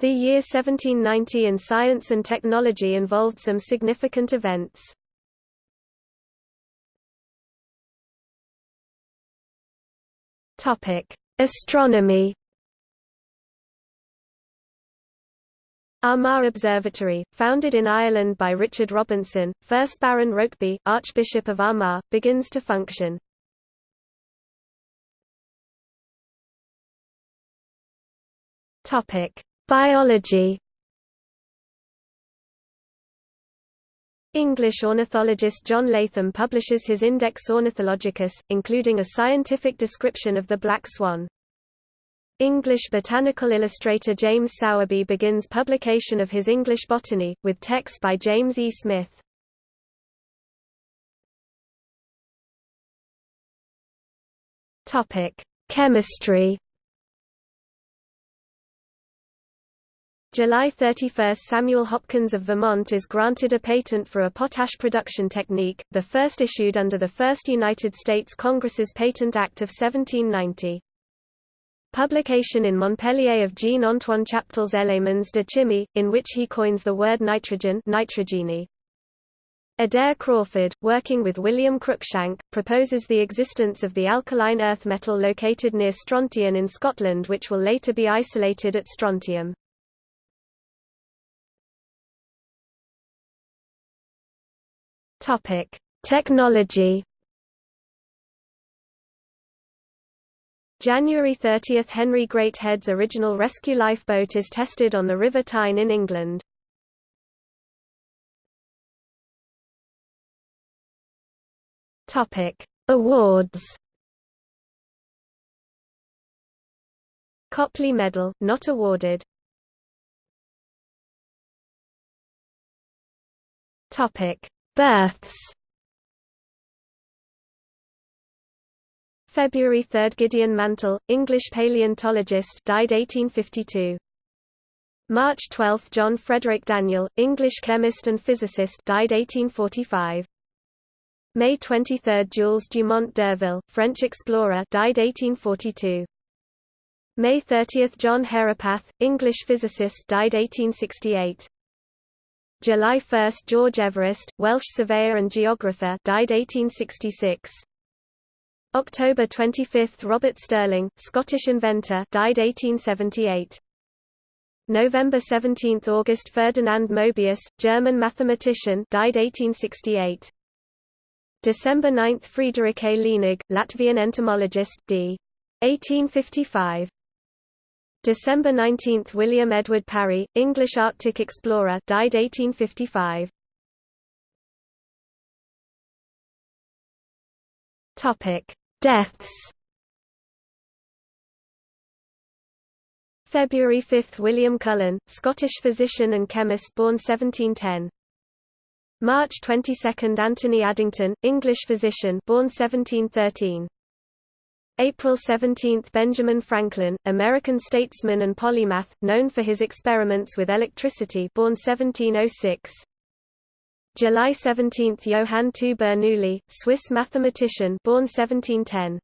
The year 1790 in science and technology involved some significant events. Astronomy. Armagh Observatory, founded in Ireland by Richard Robinson, 1st Baron Rokeby, Archbishop of Armagh, begins to function. Topic: Biology English ornithologist John Latham publishes his Index Ornithologicus, including a scientific description of the black swan. English botanical illustrator James Sowerby begins publication of his English Botany, with text by James E. Smith. Chemistry July 31 – Samuel Hopkins of Vermont is granted a patent for a potash production technique, the first issued under the First United States Congress's Patent Act of 1790. Publication in Montpellier of Jean-Antoine Chaptal's Éléments de chimie, in which he coins the word nitrogen. Adair Crawford, working with William Cruikshank, proposes the existence of the alkaline earth metal located near Strontian in Scotland which will later be isolated at strontium. Topic: Technology. January 30 – Henry Greathead's original rescue lifeboat is tested on the River Tyne in England. Awards Copley Medal, not awarded Births February 3 – Gideon Mantell, English paleontologist died 1852. March 12 – John Frederick Daniell, English chemist and physicist died 1845. May 23 – Jules Dumont d'Urville, French explorer died 1842. May 30 – John Herapath, English physicist died 1868. July 1 – George Everest, Welsh surveyor and geographer died 1866. October 25 – Robert Stirling, Scottish inventor died 1878. November 17 – August Ferdinand Mobius, German mathematician died 1868. December 9 – Friedrich A. Lenig, Latvian entomologist d. 1855. December 19 – William Edward Parry, English Arctic explorer died 1855. Deaths February 5 – William Cullen, Scottish physician and chemist born 1710. March 22 – Anthony Addington, English physician born 1713. April 17 – Benjamin Franklin, American statesman and polymath, known for his experiments with electricity born 1706. July 17 – Johann II Bernoulli, Swiss mathematician born 1710.